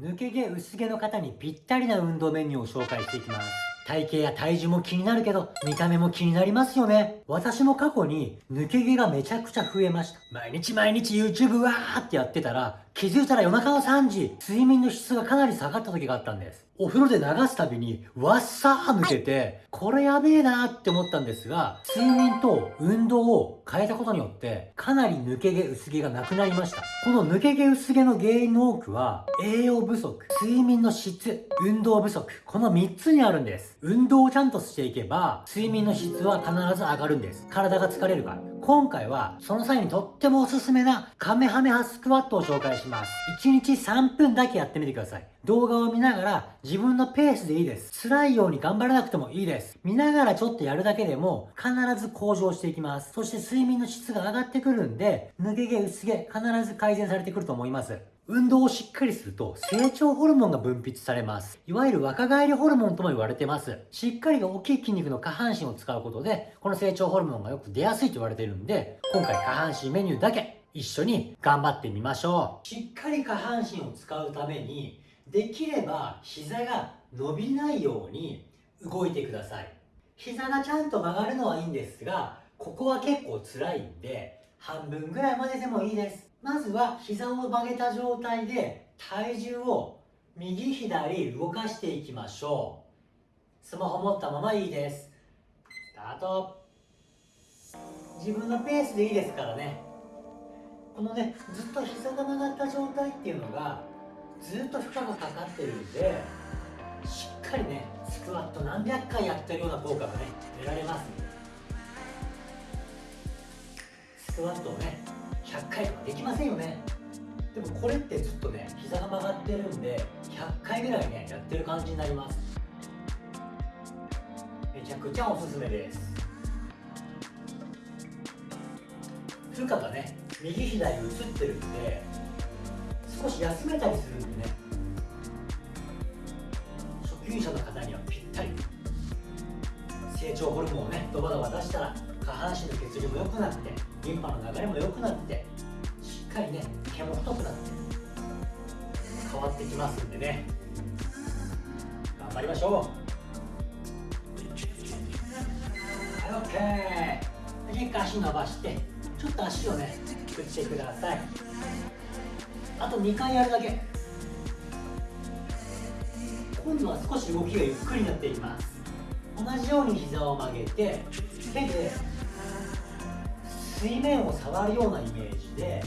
抜け毛薄毛の方にぴったりな運動メニューを紹介していきます体型や体重も気になるけど、見た目も気になりますよね。私も過去に抜け毛がめちゃくちゃ増えました。毎日毎日 YouTube わーってやってたら、気づいたら夜中の3時、睡眠の質がかなり下がった時があったんです。お風呂で流すたびに、わっさー抜けて、これやべえなーって思ったんですが、睡眠と運動を変えたことによって、かなり抜け毛薄毛がなくなりました。この抜け毛薄毛の原因の多くは、栄養不足、睡眠の質、運動不足、この3つにあるんです。運動をちゃんとしていけば、睡眠の質は必ず上がるんです。体が疲れるから。今回は、その際にとってもおすすめな、カメハメハスクワットを紹介します。1日3分だけやってみてください。動画を見ながら自分のペースでいいです。辛いように頑張らなくてもいいです。見ながらちょっとやるだけでも必ず向上していきます。そして睡眠の質が上がってくるんで、抜け毛、薄毛、必ず改善されてくると思います。運動をしっかりすると成長ホルモンが分泌されます。いわゆる若返りホルモンとも言われてます。しっかりが大きい筋肉の下半身を使うことで、この成長ホルモンがよく出やすいと言われているんで、今回下半身メニューだけ一緒に頑張ってみましょう。しっかり下半身を使うために、できれば膝が伸びないように動いてください。膝がちゃんと曲がるのはいいんですが、ここは結構辛いんで、半分ぐらいまででもいいです。まずは膝を曲げた状態で体重を右左動かしていきましょう。スマホ持ったままいいです。スタート。自分のペースでいいですからね。このねずっと膝が曲がった状態っていうのがずっと負荷がかかってるんでしっかりねスクワット何百回やってるような効果がね得られます。スクワットをね100回とかできませんよね。でもこれってずっとね膝が曲がってるんで100回ぐらいねやってる感じになります。めちゃくちゃおすすめです。負荷がね右左移ってるんで少し休めたりするんでね。初級者の方にはぴ成長ホルモンをねドバドバ出したら下半身の血流も良くなってリンパの流れも良くなってしっかりね毛も太くなって変わってきますんでね。頑張りましょう。はい OK 結構足伸ばしてちょっと足をね振ってください。あと2回やるだけ。今度は少し動きがゆっくりになっています。同じように膝を曲げて手で水面を触るようなイメージで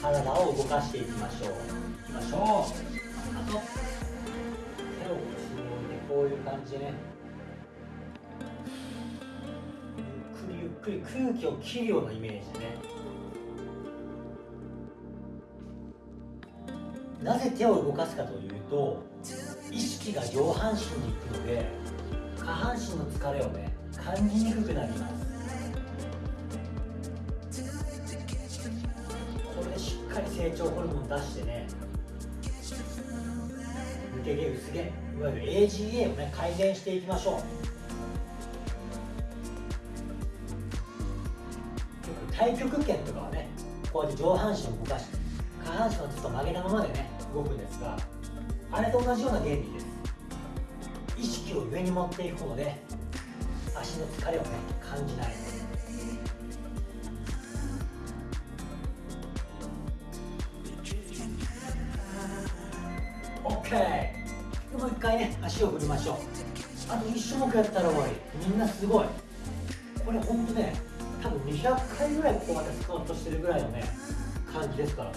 体を動かしていきましょう。いきましょう。あと手を後ろに置いてこういう感じでね。ゆっくりゆっくり空気を切るようなイメージでね。なぜ手を動かすかというと意識が上半身に行くので下半身の疲れをね感じにくくなります。これしっかり成長ホルモン出してね抜け毛薄毛いわゆる AGA をね改善していきましょう。太極拳とかはねこうやって上半身を動かして下半身はずっと曲げたままでね動くんですがあれと同じような原理です。意識を上に持っていくことで足の疲れをね感じない。OK でもう一回ね足を振りましょう。あと1種目やったら終わり。みんなすごい。これほんとね多分200回ぐらいここまでスクワットしてるぐらいのね感じですからね。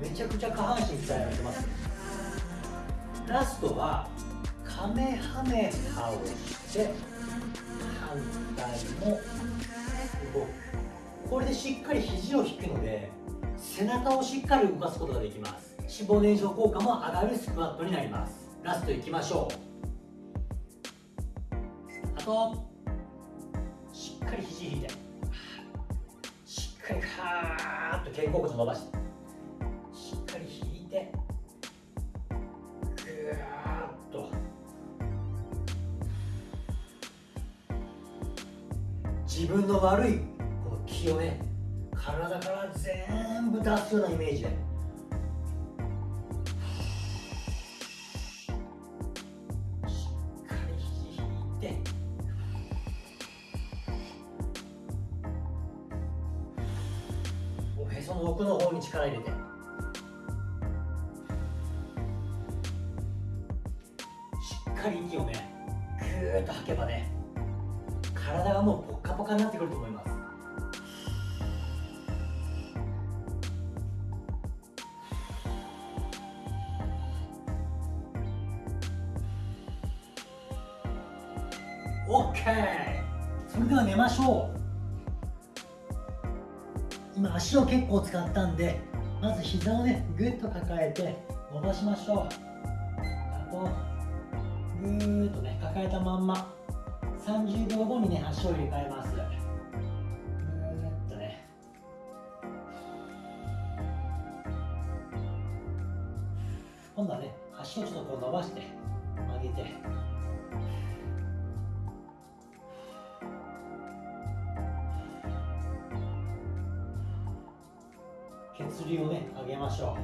めちゃくちゃ下半身鍛えられてます。ラストはカメハメハをして反対も動くこれでしっかり肘を引くので背中をしっかり動かすことができます脂肪燃焼効果も上がるスクワットになりますラストいきましょうあとしっかり肘引いてしっかりカーッと肩甲骨伸ばして自分の悪いこの気をね体から全部出すようなイメージでしっかり肘引いておへその奥の方に力入れて。しっかり息をねぐっと吐けばね体がもうポッカポカになってくると思います。オッケー。それでは寝ましょう。今足を結構使ったんでまず膝をねぐっと抱えて伸ばしましょう。あとぐーっとね抱えたまんま。30秒後にね足を入れ替えます。ぐっとね。今度はね足をちょっとこう伸ばして曲げて。血流をね上げましょ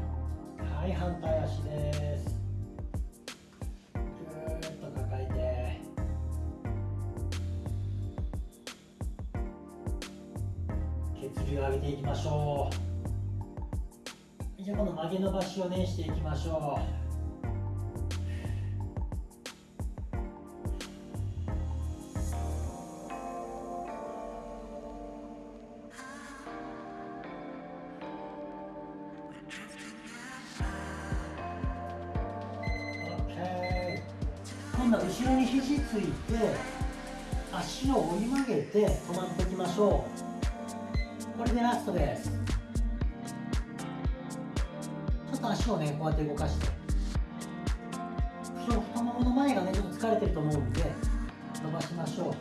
う。はい反対足です。て血流を上げていきましょう。じゃあこの曲げ伸ばしをねしていきましょう。今度は後ろに肘ついて足を折り曲げて止まっておきましょう。これでラストで。すちょっと足をねこうやって動かして。太ももの前がねちょっと疲れてると思うんで伸ばしましょう。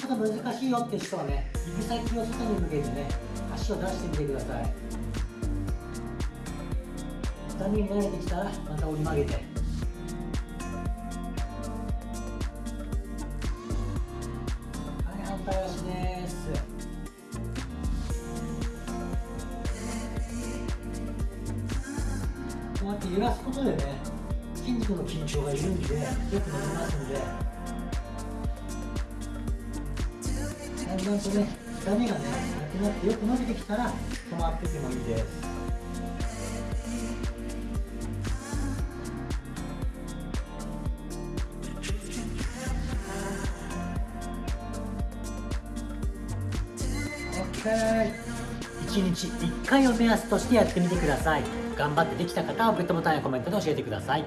ちょっと難しいよって人はね指先を外に向けてね足を出してみてください。負担に慣れてきた。らまた折り曲げて。揺らすことでね筋肉の緊張が緩んでよく伸びますんで。だんだんとね痛みがねなくなってよく伸びてきたら止まっててもいいです。1日1回を目安としてやってみてください。頑張ってできた方はグッドボタンやコメントで教えてください。